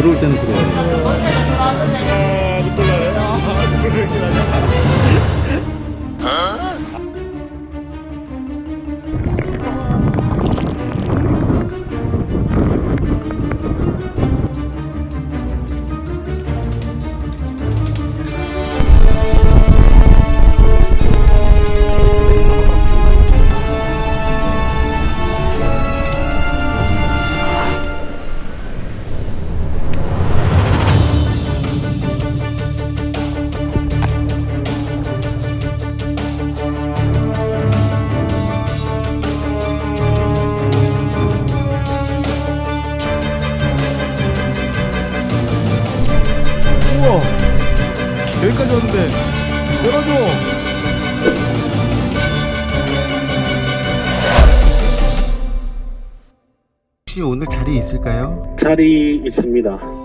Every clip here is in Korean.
들어올 때는 들어와요. 우와 열어줘 혹시 오늘 자리 있을까요? 자리 있습니다.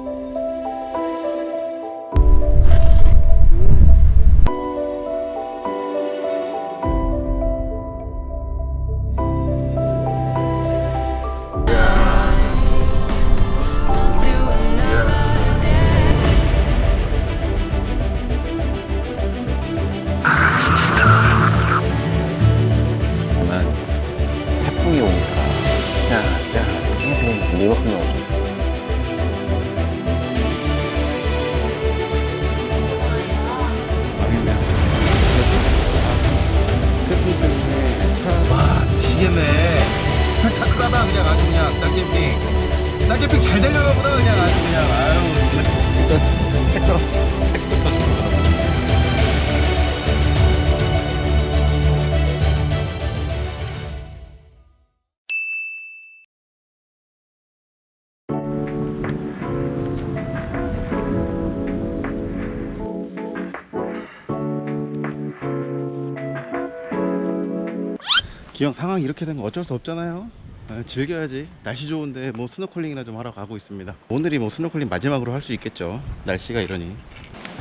기왕 상황이 이렇게 된 거 어쩔 수 없잖아요. 아, 즐겨야지. 날씨 좋은데 뭐 스노클링이나 좀 하러 가고 있습니다. 오늘이 뭐 스노클링 마지막으로 할 수 있겠죠. 날씨가 이러니.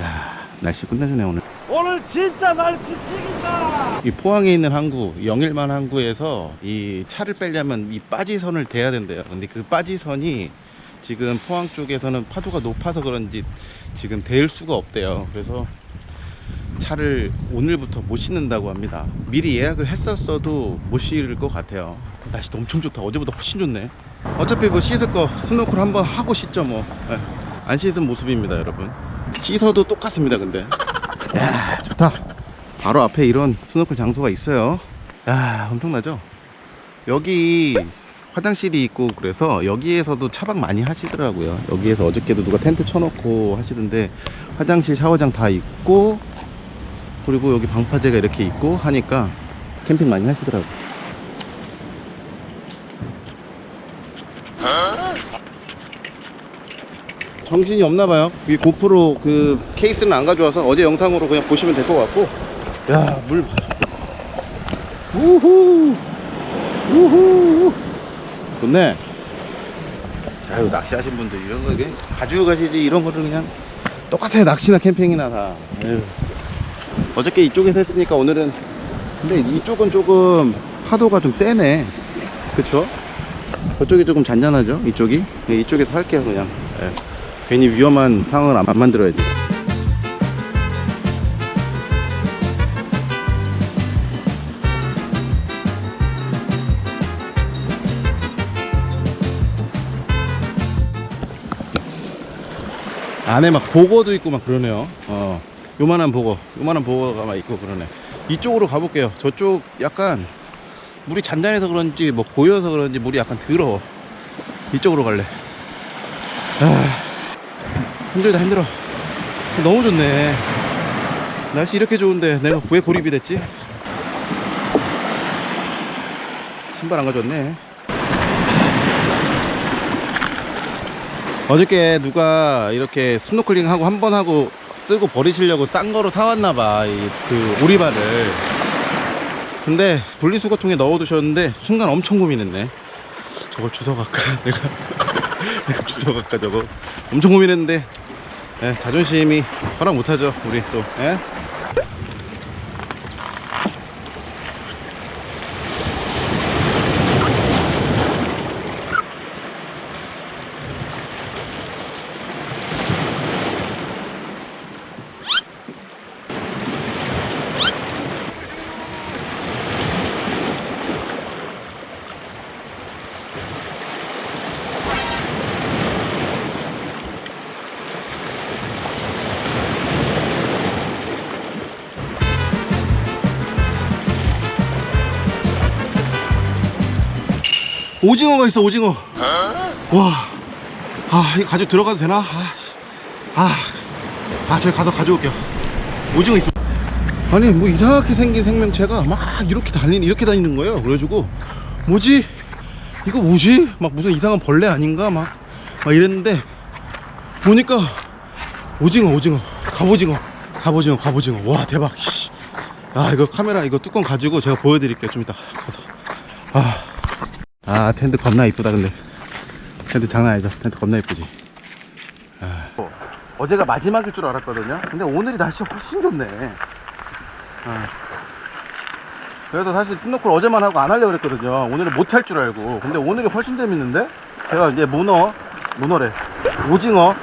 야 날씨 끝내주네 오늘. 오늘 진짜 날씨 직인다. 이 포항에 있는 항구 영일만 항구에서 이 차를 빼려면 이 빠지선을 대야 된대요. 근데 그 빠지선이 지금 포항 쪽에서는 파도가 높아서 그런지 지금 대일 수가 없대요. 그래서 차를 오늘부터 못 싣는다고 합니다. 미리 예약을 했었어도 못 싣을 것 같아요. 날씨도 엄청 좋다. 어제보다 훨씬 좋네. 어차피 뭐 씻을 거 스노클 한번 하고 씻죠 뭐안 씻은 모습입니다 여러분. 씻어도 똑같습니다 근데. 야 좋다. 바로 앞에 이런 스노클 장소가 있어요. 야 엄청나죠? 여기 화장실이 있고 그래서 여기에서도 차박 많이 하시더라고요. 여기에서 어저께도 누가 텐트 쳐놓고 하시던데 화장실 샤워장 다 있고 그리고 여기 방파제가 이렇게 있고 하니까 캠핑 많이 하시더라고요. 정신이 없나봐요. 이 고프로 그 케이스는 안 가져와서 어제 영상으로 그냥 보시면 될 것 같고. 야물 우후! 우후! 좋네. 아유 낚시하신 분들 이런 거 그냥 가지고 가시지 이런 거를 그냥 똑같아요. 낚시나 캠핑이나 다. 에휴. 어저께 이쪽에서 했으니까 오늘은 근데 이쪽은 조금 파도가 좀 세네. 그쵸? 저쪽이 조금 잔잔하죠? 이쪽이? 네, 이쪽에서 할게요 그냥. 예. 괜히 위험한 상황을 안, 안 만들어야지. 안에 막 보거도 있고 막 그러네요. 어 요만한 보거 요만한 보거가 막 있고 그러네. 이쪽으로 가볼게요. 저쪽 약간 물이 잔잔해서 그런지 뭐 고여서 그런지 물이 약간 더러워 이쪽으로 갈래. 아 힘들다 힘들어. 너무 좋네. 날씨 이렇게 좋은데 내가 왜 고립이 됐지? 신발 안 가져왔네. 어저께 누가 이렇게 스노클링 하고 한 번 하고 쓰고 버리시려고 싼 거로 사왔나봐 이그 오리발을. 근데 분리수거통에 넣어두셨는데 순간 엄청 고민했네. 저걸 주워갈까? 내가 내가 주워갈까 저거? 엄청 고민했는데. 예, 자존심이 허락 못하죠 우리 또. 예? 오징어가 있어 오징어. 와, 아 이거 가지고 들어가도 되나? 아, 아, 아 저기 가서 가져올게요. 오징어 있어. 아니 뭐 이상하게 생긴 생명체가 막 이렇게 다니는 이렇게 다니는 거예요 그래가지고. 뭐지? 이거 뭐지? 막 무슨 이상한 벌레 아닌가? 막, 막 이랬는데 보니까 오징어 오징어. 갑오징어. 갑오징어 갑오징어. 와 대박. 씨. 아 이거 카메라 이거 뚜껑 가지고 제가 보여드릴게요. 좀 이따 가서. 아, 아 텐트 겁나 이쁘다 근데. 텐트 장난 아니죠. 텐트 겁나 이쁘지. 아. 어제가 마지막일 줄 알았거든요. 근데 오늘이 날씨가 훨씬 좋네. 아. 그래서 사실 스노클 어제만 하고 안 하려고 그랬거든요. 오늘은 못 할 줄 알고. 근데 오늘이 훨씬 재밌는데? 제가 이제 문어 문어래. 오징어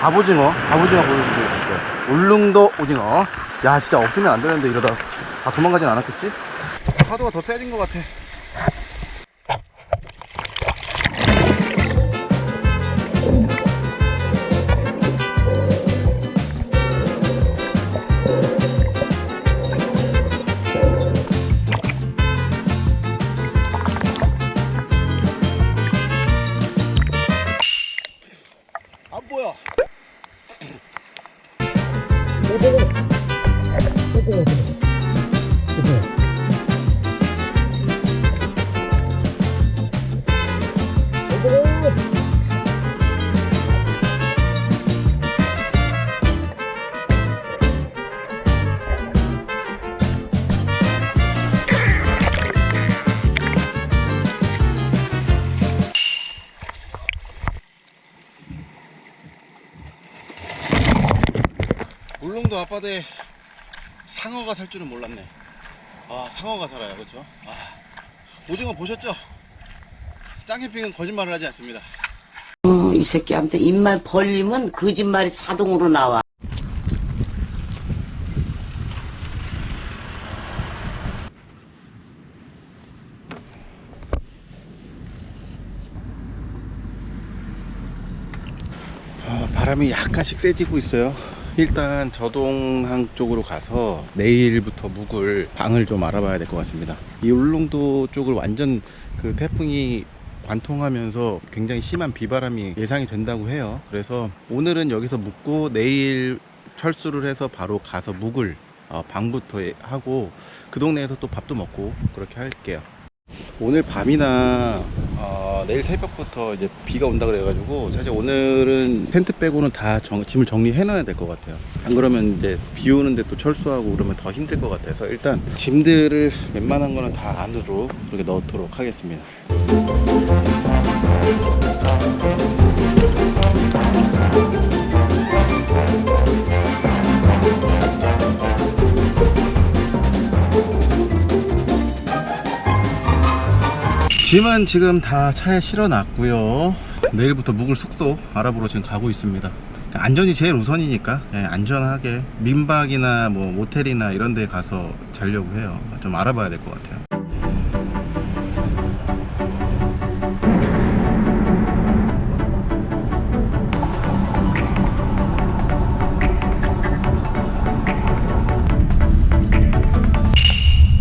갑오징어 갑오징어 보여드리고 있어요. 울릉도 오징어. 야 진짜 없으면 안 되는데 이러다 다 도망가진 않았겠지? 파도가 더 세진 것 같아 앞바다에 상어가 살 줄은 몰랐네. 아, 상어가 살아요. 그렇죠? 아, 오징어 보셨죠? 짱캠핑은 거짓말을 하지 않습니다. 어, 이 새끼한테 입만 벌리면 거짓말이 자동으로 나와. 어, 바람이 약간씩 세지고 있어요. 일단 저동항 쪽으로 가서 내일부터 묵을 방을 좀 알아봐야 될 것 같습니다. 이 울릉도 쪽을 완전 그 태풍이 관통하면서 굉장히 심한 비바람이 예상이 된다고 해요. 그래서 오늘은 여기서 묵고 내일 철수를 해서 바로 가서 묵을 어, 방부터 하고 그 동네에서 또 밥도 먹고 그렇게 할게요. 오늘 밤이나 어, 내일 새벽부터 이제 비가 온다 그래가지고 사실 오늘은 텐트 빼고는 다 정- 짐을 정리해 놔야 될 것 같아요. 안 그러면 이제 비 오는데 또 철수하고 그러면 더 힘들 것 같아서 일단 짐들을 웬만한 거는 다 안으로 그렇게 넣도록 하겠습니다 짐은 지금 다 차에 실어 놨고요. 내일부터 묵을 숙소 알아보러 지금 가고 있습니다. 안전이 제일 우선이니까 예, 안전하게 민박이나 뭐 모텔이나 이런 데 가서 자려고 해요. 좀 알아봐야 될 것 같아요.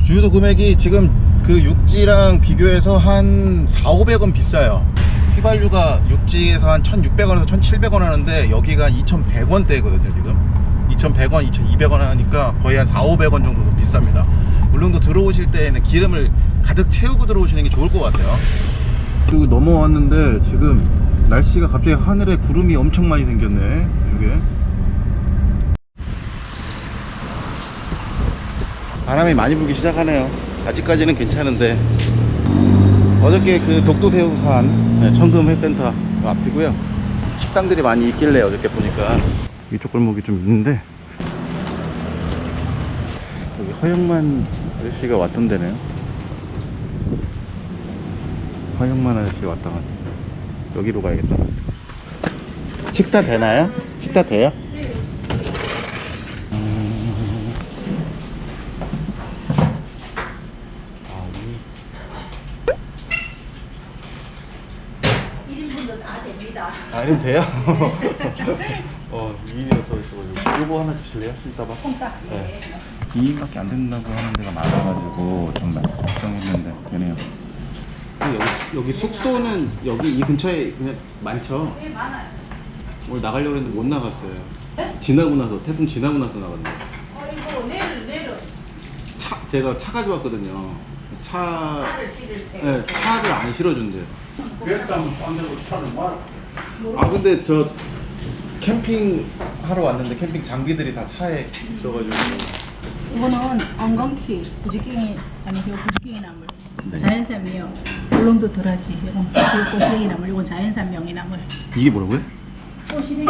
주유도 금액이 지금 그 육지랑 비교해서 한 4, 500원 비싸요. 휘발유가 육지에서 한 1,600원에서 1,700원 하는데 여기가 2,100원대거든요, 지금. 2,100원, 2,200원 하니까 거의 한 4, 500원 정도 비쌉니다. 울릉도 들어오실 때에는 기름을 가득 채우고 들어오시는 게 좋을 것 같아요. 그리고 넘어왔는데 지금 날씨가 갑자기 하늘에 구름이 엄청 많이 생겼네, 이게. 바람이 많이 불기 시작하네요 아직까지는 괜찮은데 어저께 그 독도새우산 네, 청금회센터 그 앞이고요. 식당들이 많이 있길래 어저께 보니까 이쪽 골목이 좀 있는데 여기 허영만 아저씨가 왔던 데네요. 허영만 아저씨 왔다 갔다 여기로 가야겠다. 식사 되나요? 식사 돼요? 아, 1인분도 다 됩니다. 아, 이러면 돼요? 어, 2인이라서 있어가지고. 요거 하나 주실래요? 신사바? 네. 2인밖에 안 된다고 하는 데가 많아가지고 좀 걱정했는데 되네요. 근데 여기 여기 숙소는 여기 이 근처에 그냥 많죠? 네, 많아요. 오늘 나가려고 했는데 못 나갔어요. 지나고 나서 태풍 지나고 나서 나갔네. 어, 이거 내일, 내일은 차 제가 차 가져왔거든요. 차 차를 실을 때. 네, 차를 안 실어준대요. 그랬다면 싼데고 차를 말. 아 근데 저 캠핑 하러 왔는데 캠핑 장비들이 다 차에 있어가지고 이거는 안광피, 부지깽이, 아니, 이거 부지깽이 나물. 자연산 미역. 울릉도 덜하지. 이건 꼬시래기 나물. 이건 자연산 명이 나물. 이게 뭐라고요? 꼬시래기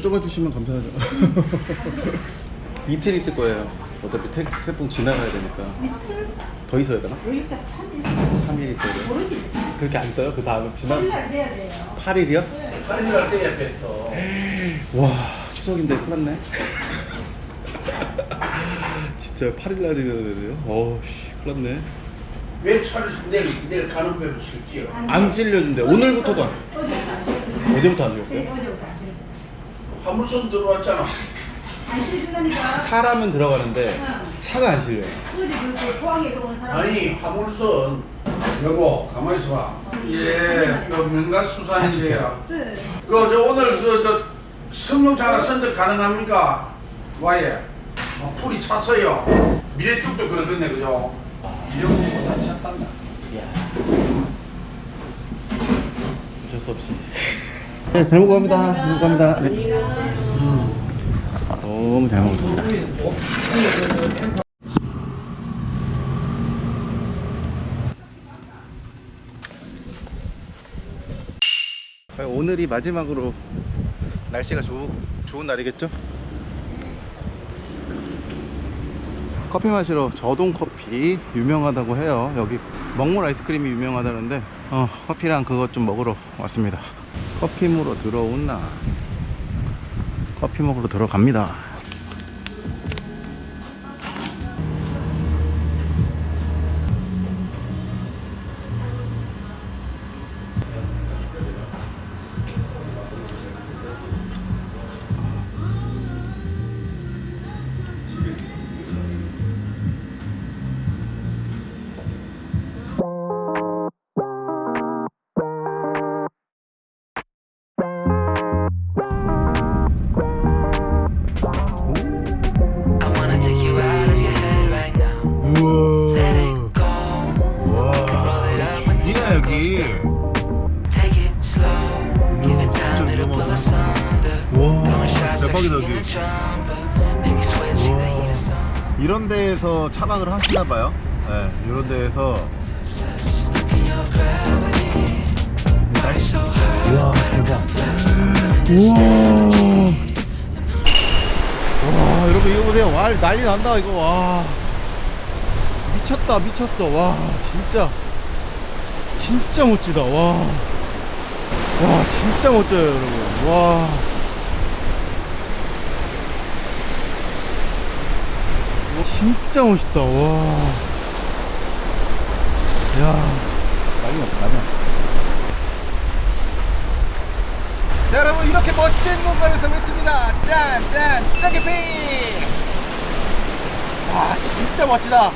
여쭤봐 주시면 감사하죠. 이틀 있을 거예요. 어차피 태, 태풍 지나가야 되니까. 더 있어야 되나? 3일 있어야 돼요. 그렇게 안 써요? 그 다음에 지나 8일이요? 빨리 갈 때야 뱉어. 와 추석인데 큰일 났네. 진짜 8일 날이라 그래요? 어우씨 큰일 났네. 왜 차를 내일 내일 가는 배로 실지요? 안 실려준대. 오늘부터도 안. 어제부터 안 실렸어요? 화물선 들어왔잖아. 안 실준다니까. 사람은 들어가는데 차가 안 실려요. 어제 그, 그 포항에서 온 사람. 아니 화물선 여보 가만히 있어봐. 예, 그 명가 수산인데요. 그래. 그저 오늘 그저 성룡차 하나 선적 가능합니까? 와예. 뭐 풀이 찼어요. 미래쪽도 그러겠네 그죠? 이런 거보다 찼단다. 어쩔 수 없이. 네, 잘 먹어갑니다. 잘 먹어갑니다. 네. 음, 너무 잘 먹습니다. 과연 오늘이 마지막으로 날씨가 좋, 좋은 날이겠죠? 커피 마시러 저동 커피 유명하다고 해요. 여기 먹물 아이스크림이 유명하다는데 어, 커피랑 그것 좀 먹으러 왔습니다. 커피 먹으러 들어온나? 커피 먹으러 들어갑니다. 데에서 차박을 하시나 봐요. 네, 이런 데에서. 우와 대박. 우와. 와 여러분 이거 보세요. 와 난리 난다 이거 와. 미쳤다 미쳤어 와 진짜 진짜 멋지다 와. 와 진짜 멋져요 여러분 와. 진짜 멋있다 와. 야 난리 났다 난리 났다. 자, 여러분 이렇게 멋진 공간에서 외칩니다 짠짠 짱개피 와 진짜 멋지다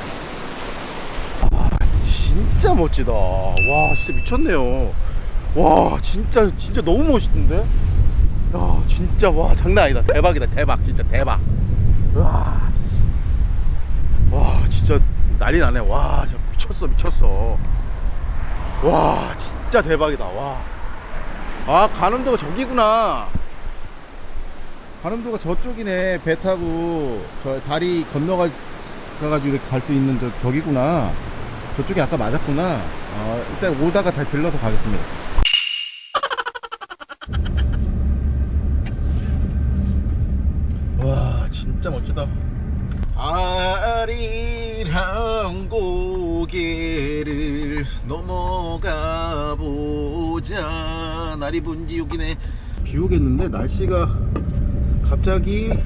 아, 진 진짜 멋지다. 와, 진짜 미쳤네요. 와, 진짜 진짜 너무 멋있는데? 야, 진짜 와 장난 아니다. 대박이다. 대박. 진짜 대박. 와. 난리 나네. 와, 미쳤어. 미쳤어. 와, 진짜 대박이다. 와. 아, 가는도가 저기구나. 가는도가 저쪽이네. 배 타고 저 다리 건너가 이렇게 갈수 있는 저, 저기구나. 저쪽이 아까 맞았구나. 어, 일단 오다가 다시 들러서 가겠습니다. 와, 진짜 멋지다. 아리 랑 고개를 넘어가 보자. 날이 분지 여기네. 비 오겠는데 날씨가 갑자기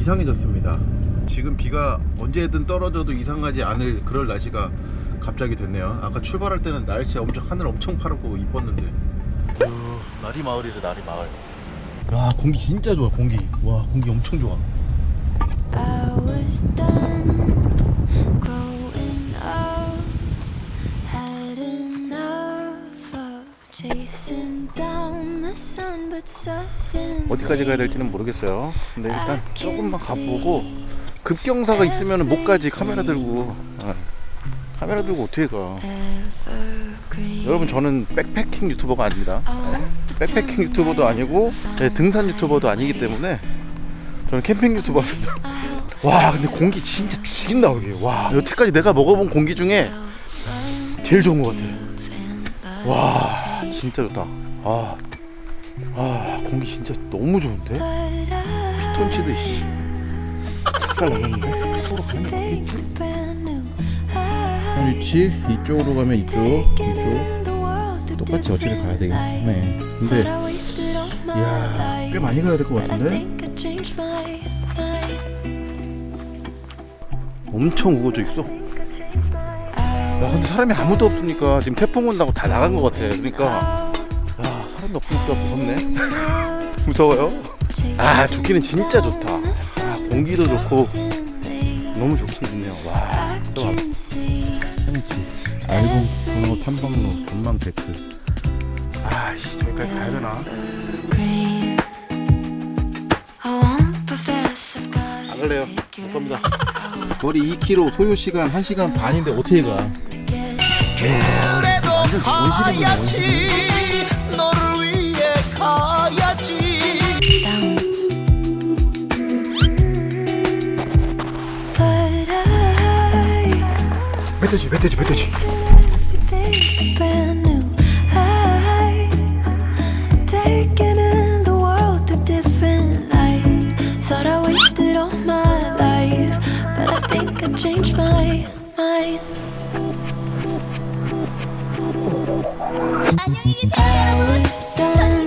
이상해졌습니다. 지금 비가 언제든 떨어져도 이상하지 않을 그럴 날씨가 갑자기 됐네요. 아까 출발할 때는 날씨 엄청 하늘 엄청 파랗고 이뻤는데. 어, 나리 마을이래 나리 마을. 와 공기 진짜 좋아 공기. 와 공기 엄청 좋아. I was done 어디까지 가야 될지는 모르겠어요. 근데 일단 조금만 가보고 급경사가 있으면 못 가지 카메라 들고. 아, 카메라 들고 어떻게 가? 여러분 저는 백패킹 유튜버가 아닙니다. 백패킹 유튜버도 아니고 네, 등산 유튜버도 아니기 때문에 저는 캠핑 유튜버입니다. 와 근데 공기 진짜 죽인다 여기. 와 여태까지 내가 먹어본 공기 중에 제일 좋은 것 같아. 와 진짜 좋다. 아, 아 공기 진짜 너무 좋은데? 피톤치드 씨. 색깔 나겠는데? 서로 가는 거 Take 있지? it brand new. I 위치 이쪽으로 가면 이쪽 이쪽 똑같이 어찌를 가야 되겠네. 근데 이야. 꽤 많이 가야 될 것 같은데? 엄청 우거져 있어. 야 근데 사람이 아무도 없으니까 지금 태풍 온다고 다 나간 것 같아. 그러니까 야 사람이 없으니까 무섭네. 무서워요? 아 좋기는 진짜 좋다. 아, 공기도 좋고 너무 좋긴 좋네요. 와. 또 와. 현지 알공 분호 탐방로 전망 데크. 아씨 저기까지 가야 되나? I've got 안 갈래요. 못 갑니다. 거리 2km 소요 시간 1시간 반인데 어떻게 가? 그래도 가야지 너를 위해 가야지 멧돼지 멧돼지 멧돼지. Think I changed my mind. 안녕히 계세요. I was 저는 done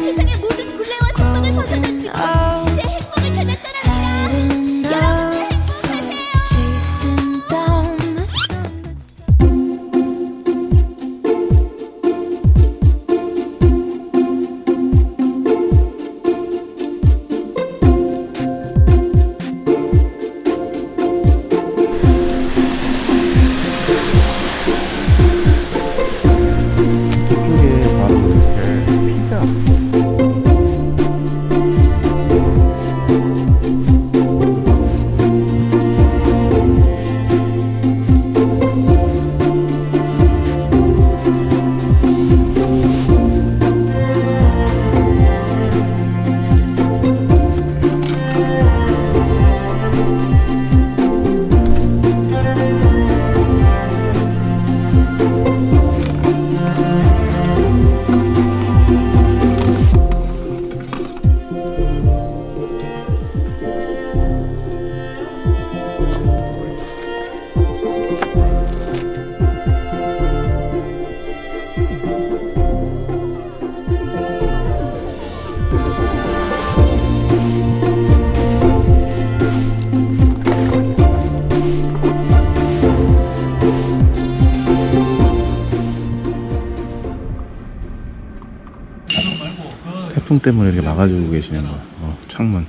때문에 이렇게 막아주고 계시는 거야. 어, 창문.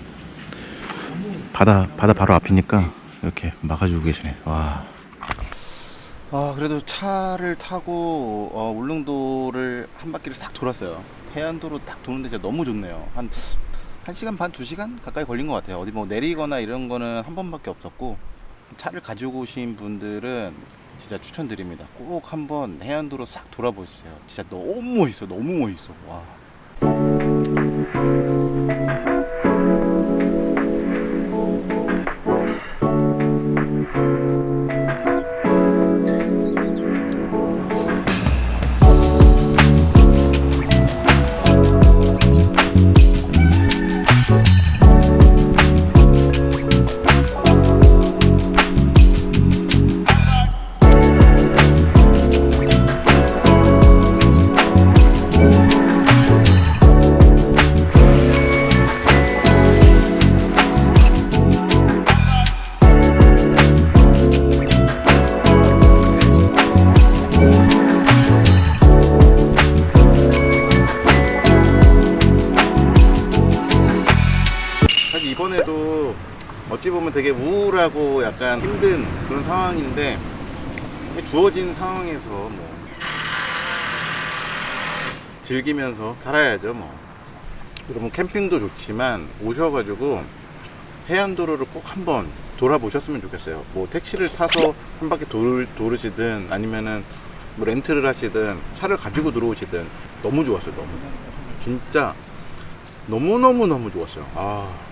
바다 바다 바로 앞이니까 이렇게 막아주고 계시네. 와. 아 그래도 차를 타고 어, 울릉도를 한 바퀴를 싹 돌았어요. 해안도로 딱 도는데 진짜 너무 좋네요. 한 1시간 반, 2시간 가까이 걸린 것 같아요. 어디 뭐 내리거나 이런 거는 한 번밖에 없었고 차를 가지고 오신 분들은 진짜 추천드립니다. 꼭 한번 해안도로 싹 돌아보세요. 진짜 너무 멋있어. 너무 멋있어. 와. 사 보면 되게 우울하고 약간 힘든 그런 상황인데 주어진 상황에서 뭐 즐기면서 살아야죠 뭐. 여러분 캠핑도 좋지만 오셔가지고 해안도로를 꼭 한번 돌아보셨으면 좋겠어요. 뭐 택시를 타서 한 바퀴 돌, 도르시든 아니면은 뭐 렌트를 하시든 차를 가지고 들어오시든 너무 좋았어요 너무. 진짜 너무너무너무 좋았어요. 아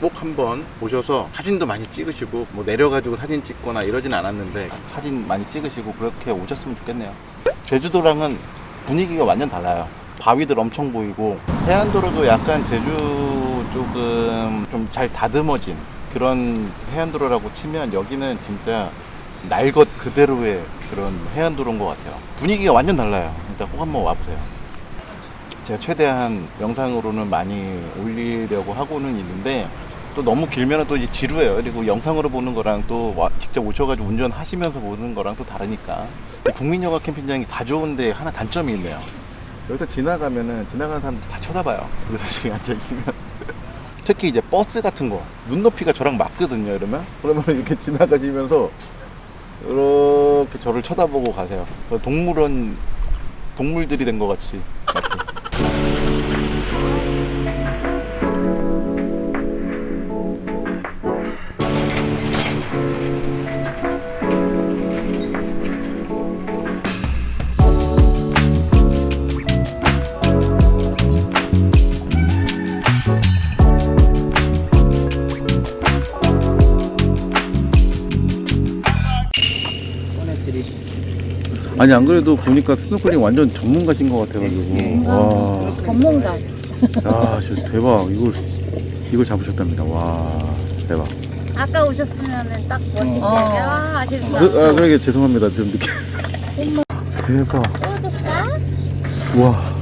꼭 한번 오셔서 사진도 많이 찍으시고 뭐 내려가지고 사진 찍거나 이러진 않았는데 사진 많이 찍으시고 그렇게 오셨으면 좋겠네요. 제주도랑은 분위기가 완전 달라요. 바위들 엄청 보이고 해안도로도 약간 제주 조금 좀 잘 다듬어진 그런 해안도로라고 치면 여기는 진짜 날 것 그대로의 그런 해안도로인 것 같아요. 분위기가 완전 달라요. 일단 꼭 한번 와보세요. 제가 최대한 영상으로는 많이 올리려고 하고는 있는데 또 너무 길면 또 지루해요. 그리고 영상으로 보는 거랑 또 와- 직접 오셔가지고 운전하시면서 보는 거랑 또 다르니까. 이 국민여가 캠핑장이 다 좋은데 하나 단점이 있네요. 여기서 지나가면은 지나가는 사람들 다 쳐다봐요. 여기서 지금 앉아 있으면. 특히 이제 버스 같은 거 눈높이가 저랑 맞거든요. 이러면 그러면 이렇게 지나가시면서 이렇게 저를 쳐다보고 가세요. 동물원 동물들이 된 것 같이. 이렇게. 아니 안 그래도 보니까 스노클링 완전 전문가신 것 같아가지고 와 전문가. 야, 진짜 대박. 이걸 이걸 잡으셨답니다. 와, 대박. 아까 오셨으면은 딱 멋있게 어. 아, 아쉽다. 그, 아, 그러게 죄송합니다. 좀 늦게. 대박. 또 줄까? 와.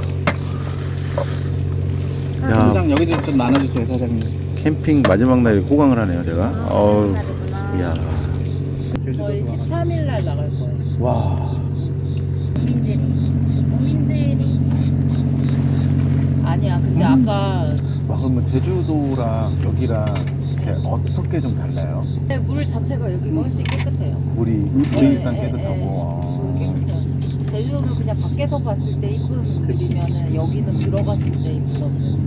야, 여기도 좀 나눠주세요 사장님 캠핑 마지막 날 호강을 하네요, 제가. 어우, 다르구나. 야. 저희 13일 날 나갈 거예요. 와. 국민들이 국민들이 아니야. 근데 아까 와, 그러면 제주도랑 여기랑 이렇게 어떻게 좀 달라요? 네, 물 자체가 여기가 훨씬 깨끗해요. 물이 물이 네, 일단 네, 네. 깨끗하고. 물 깨끗해요. 제주도는 그냥 밖에서 봤을 때 이쁜 물이면은 여기는 들어갔을 때 이쁘거든.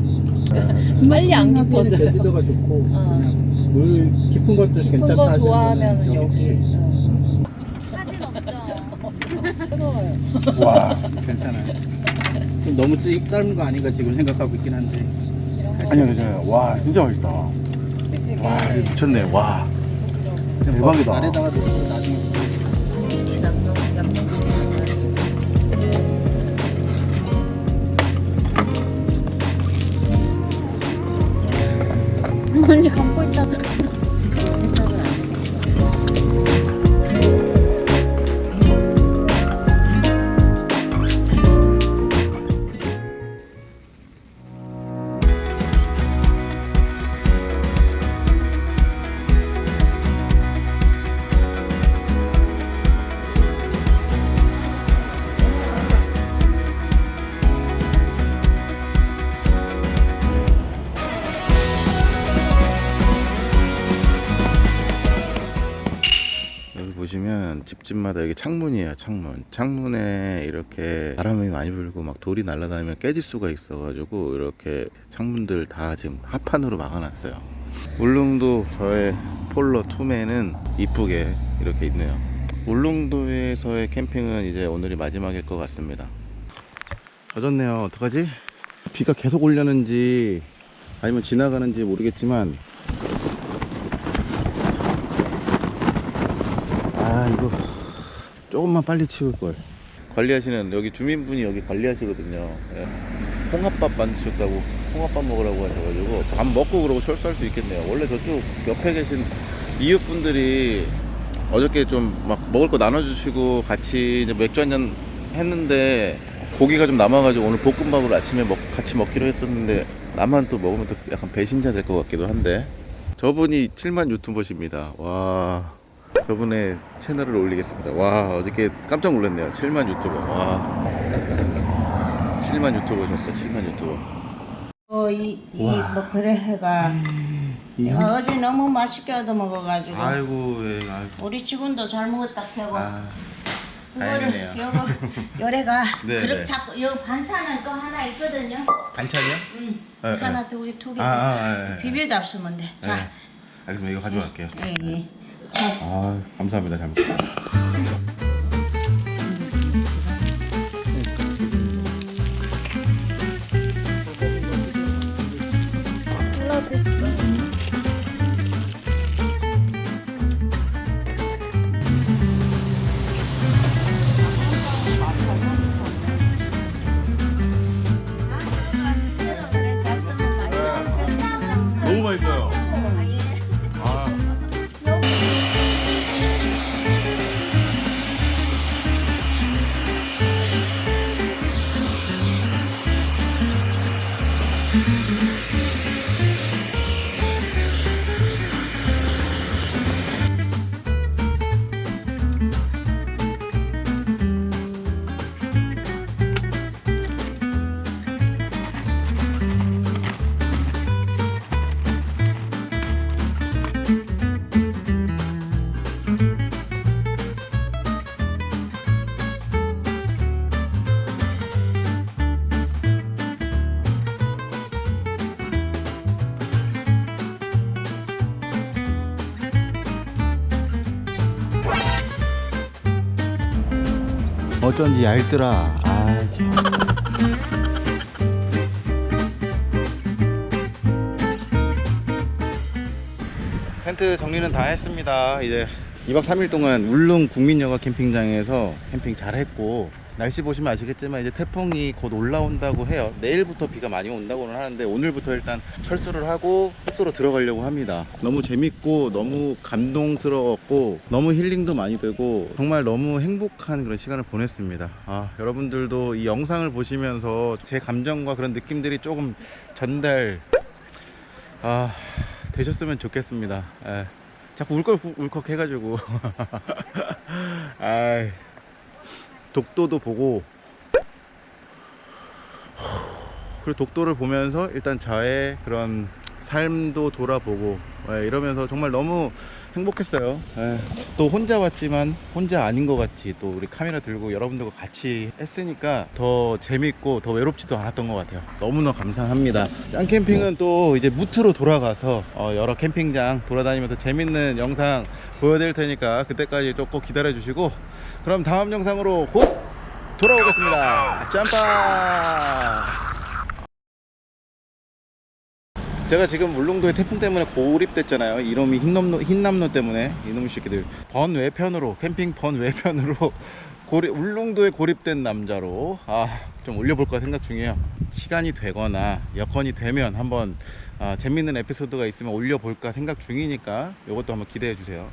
빨리 안 깊어져요. 제주도가 좋고 어. 물 깊은 것도 깊은 괜찮다 거 하시면은 좋아하면 여기. 응. 사진 없죠. 뜨거워요. 와 괜찮아요 좀 너무 찌 짧은 거 아닌가 지금 생각하고 있긴 한데 아니요, 괜찮아요. 와, 진짜 맛있다. 와, 이거 미쳤네. 와. 대박이다. 아래다가 놓고 나중에 언니 감고 있다 집집마다 여기 창문이에요 창문. 창문에 이렇게 바람이 많이 불고 막 돌이 날아다니면 깨질 수가 있어 가지고 이렇게 창문들 다 지금 합판으로 막아놨어요. 울릉도 저의 폴러 투맨은 이쁘게 이렇게 있네요. 울릉도에서의 캠핑은 이제 오늘이 마지막일 것 같습니다. 젖었네요. 어떡하지? 비가 계속 올려는지 아니면 지나가는지 모르겠지만 아 이거 조금만 빨리 치울걸. 관리하시는 여기 주민분이 여기 관리하시거든요. 예. 홍합밥 만드셨다고 홍합밥 먹으라고 하셔가지고 밥 먹고 그러고 철수할 수 있겠네요. 원래 저쪽 옆에 계신 이웃분들이 어저께 좀 막 먹을 거 나눠주시고 같이 이제 맥주 한잔 했는데 고기가 좀 남아가지고 오늘 볶음밥을 아침에 먹, 같이 먹기로 했었는데 나만 또 먹으면 또 약간 배신자 될 것 같기도 한데. 저분이 7만 유튜버십니다. 와 저분의 채널을 올리겠습니다 와 어저께 깜짝 놀랐네요 7만 유튜버 와 7만 유튜버셨어 7만 유튜버 어, 이, 이, 뭐, 그래, 해가. 어, 어제 너무 맛있게 얻어 먹어가지고. 아이고 예, 아이고 우리 직원도 잘 먹었다, 펴고. 아, 다행이네요. 요거, 요래가. 네, 그릇 네. 자꾸, 요 반찬은 또 하나 있거든요. 반찬이요? 응. 예, 하나, 두 개, 두 개. 아, 아, 예, 예. 비벼 잡수면 돼. 자, 네. 알겠습니다 이거 가져갈게요 예, 예. 아 감사합니다. 잘 먹겠습니다 어쩐지 얇더라 아 참. 텐트 정리는 다 했습니다 이제 2박 3일 동안 울릉 국민여가 캠핑장에서 캠핑 잘 했고 날씨 보시면 아시겠지만 이제 태풍이 곧 올라온다고 해요. 내일부터 비가 많이 온다고는 하는데 오늘부터 일단 철수를 하고 숙소로 들어가려고 합니다. 너무 재밌고 너무 감동스러웠고 너무 힐링도 많이 되고 정말 너무 행복한 그런 시간을 보냈습니다. 아, 여러분들도 이 영상을 보시면서 제 감정과 그런 느낌들이 조금 전달 아, 되셨으면 좋겠습니다. 예. 자꾸 울컥 울컥 해가지고. 아이 독도도 보고 그리고 독도를 보면서 일단 저의 그런 삶도 돌아보고 예, 이러면서 정말 너무 행복했어요. 예, 또 혼자 왔지만 혼자 아닌 것 같이 또 우리 카메라 들고 여러분들과 같이 했으니까 더 재밌고 더 외롭지도 않았던 것 같아요. 너무나 감사합니다. 짱 캠핑은 또 이제 무트로 돌아가서 어, 여러 캠핑장 돌아다니면서 재밌는 영상 보여드릴 테니까 그때까지 또꼭 기다려 주시고 그럼 다음 영상으로 곧 돌아오겠습니다. 짬빠 제가 지금 울릉도에 태풍 때문에 고립됐잖아요. 이놈이 흰남노, 흰남노 때문에. 이놈의 새끼들. 번외편으로 캠핑 번외편으로 고립, 울릉도에 고립된 남자로. 아, 좀 올려볼까 생각 중이에요. 시간이 되거나 여건이 되면 한번 아, 재밌는 에피소드가 있으면 올려볼까 생각 중이니까 이것도 한번 기대해 주세요